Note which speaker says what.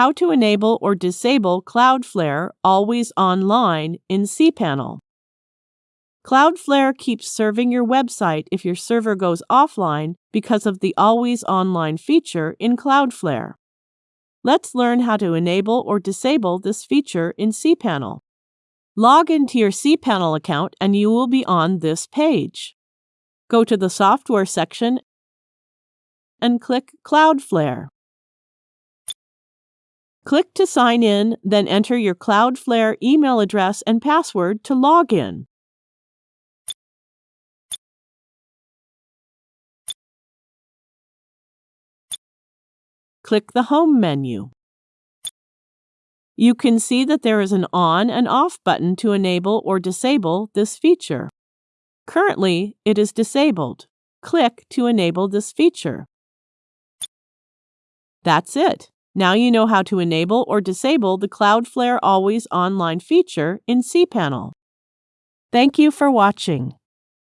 Speaker 1: how to enable or disable Cloudflare Always Online in cPanel. Cloudflare keeps serving your website if your server goes offline because of the Always Online feature in Cloudflare. Let's learn how to enable or disable this feature in cPanel. Log into your cPanel account and you will be on this page. Go to the Software section and click Cloudflare. Click to sign in, then enter your Cloudflare email address and password to log in. Click the Home menu. You can see that there is an on and off button to enable or disable this feature. Currently, it is disabled. Click to enable this feature. That's it. Now you know how to enable or disable the Cloudflare Always Online feature in cPanel. Thank you for watching.